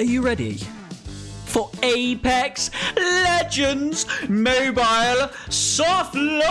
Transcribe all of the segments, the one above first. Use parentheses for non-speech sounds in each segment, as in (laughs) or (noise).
Are you ready? For Apex Legends Mobile Soft Launch!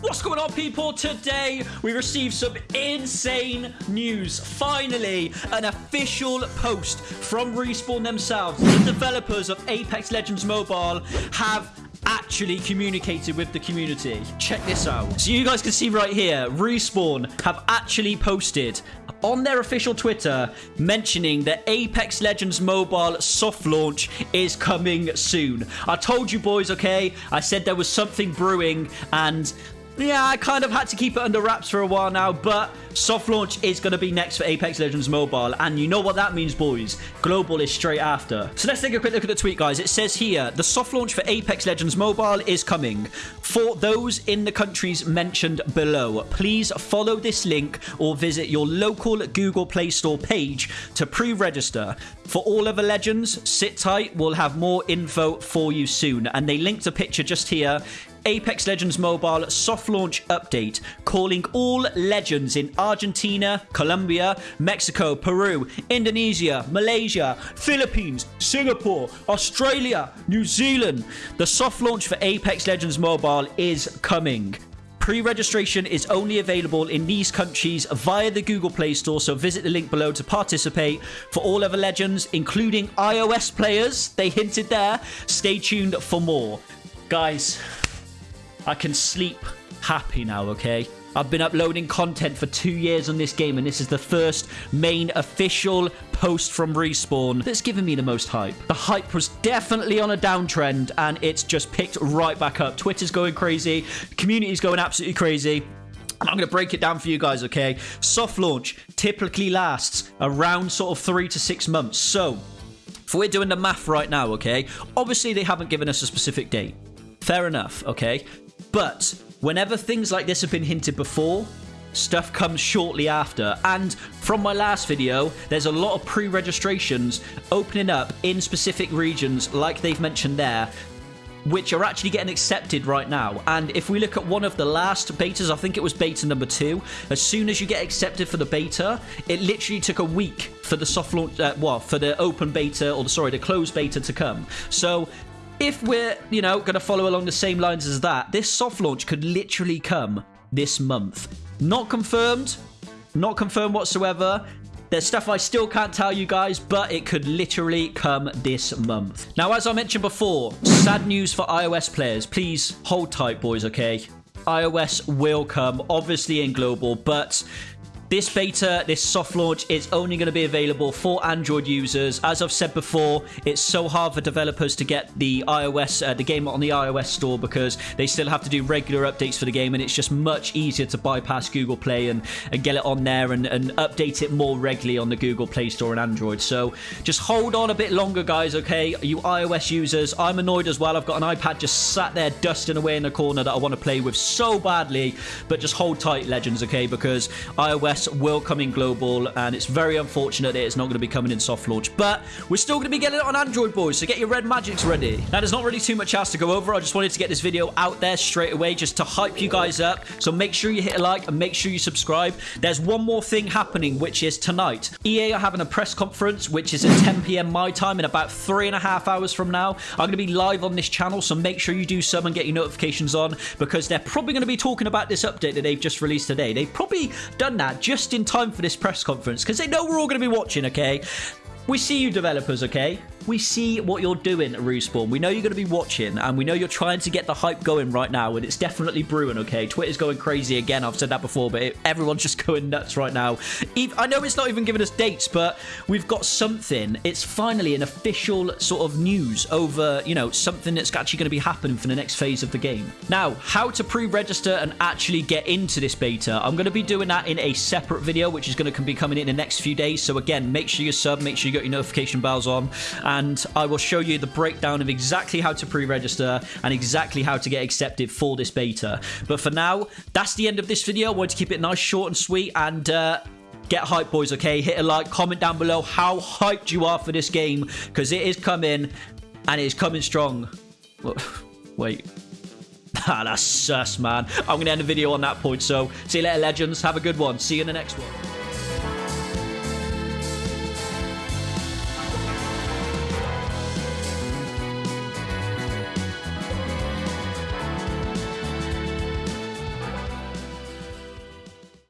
What's going on, people? Today, we received some insane news. Finally, an official post from Respawn themselves. The developers of Apex Legends Mobile have actually communicated with the community. Check this out. So you guys can see right here, Respawn have actually posted on their official Twitter mentioning that Apex Legends Mobile soft launch is coming soon. I told you boys, okay? I said there was something brewing and yeah, I kind of had to keep it under wraps for a while now, but soft launch is going to be next for Apex Legends Mobile, and you know what that means, boys. Global is straight after. So let's take a quick look at the tweet, guys. It says here, the soft launch for Apex Legends Mobile is coming. For those in the countries mentioned below, please follow this link or visit your local Google Play Store page to pre-register. For all other legends, sit tight. We'll have more info for you soon. And they linked a picture just here Apex Legends Mobile soft launch update, calling all legends in Argentina, Colombia, Mexico, Peru, Indonesia, Malaysia, Philippines, Singapore, Australia, New Zealand. The soft launch for Apex Legends Mobile is coming. Pre-registration is only available in these countries via the Google Play Store, so visit the link below to participate. For all other legends, including iOS players, they hinted there, stay tuned for more. Guys, I can sleep happy now, okay? I've been uploading content for two years on this game, and this is the first main official post from Respawn that's given me the most hype. The hype was definitely on a downtrend, and it's just picked right back up. Twitter's going crazy, community's going absolutely crazy. I'm going to break it down for you guys, okay? Soft launch typically lasts around sort of three to six months. So, if we're doing the math right now, okay? Obviously, they haven't given us a specific date. Fair enough, okay? But whenever things like this have been hinted before, stuff comes shortly after. And from my last video, there's a lot of pre-registrations opening up in specific regions, like they've mentioned there, which are actually getting accepted right now. And if we look at one of the last betas, I think it was beta number two, as soon as you get accepted for the beta, it literally took a week for the soft launch, uh, well, for the open beta, or the, sorry, the closed beta to come. So if we're, you know, going to follow along the same lines as that, this soft launch could literally come this month. Not confirmed. Not confirmed whatsoever. There's stuff I still can't tell you guys, but it could literally come this month. Now, as I mentioned before, sad news for iOS players. Please hold tight, boys, okay? iOS will come, obviously in global, but this beta, this soft launch, is only going to be available for Android users. As I've said before, it's so hard for developers to get the iOS, uh, the game on the iOS store because they still have to do regular updates for the game, and it's just much easier to bypass Google Play and, and get it on there and, and update it more regularly on the Google Play Store and Android. So just hold on a bit longer, guys, okay? You iOS users, I'm annoyed as well. I've got an iPad just sat there dusting away in the corner that I want to play with so badly, but just hold tight, legends, okay? Because iOS will come in global, and it's very unfortunate that it's not going to be coming in soft launch. But we're still going to be getting it on Android, boys, so get your red magics ready. Now, there's not really too much else to go over. I just wanted to get this video out there straight away just to hype you guys up. So make sure you hit a like and make sure you subscribe. There's one more thing happening, which is tonight. EA are having a press conference, which is at 10 p.m. my time in about three and a half hours from now. I'm going to be live on this channel, so make sure you do some and get your notifications on because they're probably going to be talking about this update that they've just released today. They've probably done that just in time for this press conference because they know we're all going to be watching, okay? We see you developers, okay? We see what you're doing Respawn. We know you're going to be watching, and we know you're trying to get the hype going right now, and it's definitely brewing, okay? Twitter's going crazy again. I've said that before, but it, everyone's just (laughs) going nuts right now. I know it's not even giving us dates, but we've got something. It's finally an official sort of news over, you know, something that's actually going to be happening for the next phase of the game. Now, how to pre-register and actually get into this beta. I'm going to be doing that in a separate video, which is going to be coming in the next few days. So again, make sure you sub, make sure you got your notification bells on, and I will show you the breakdown of exactly how to pre-register and exactly how to get accepted for this beta. But for now, that's the end of this video. I wanted to keep it nice, short, and sweet, and uh, get hyped, boys, okay? Hit a like, comment down below how hyped you are for this game, because it is coming, and it is coming strong. (laughs) Wait. (laughs) Ah, that's sus, man. I'm going to end the video on that point. So, see you later, legends. Have a good one. See you in the next one.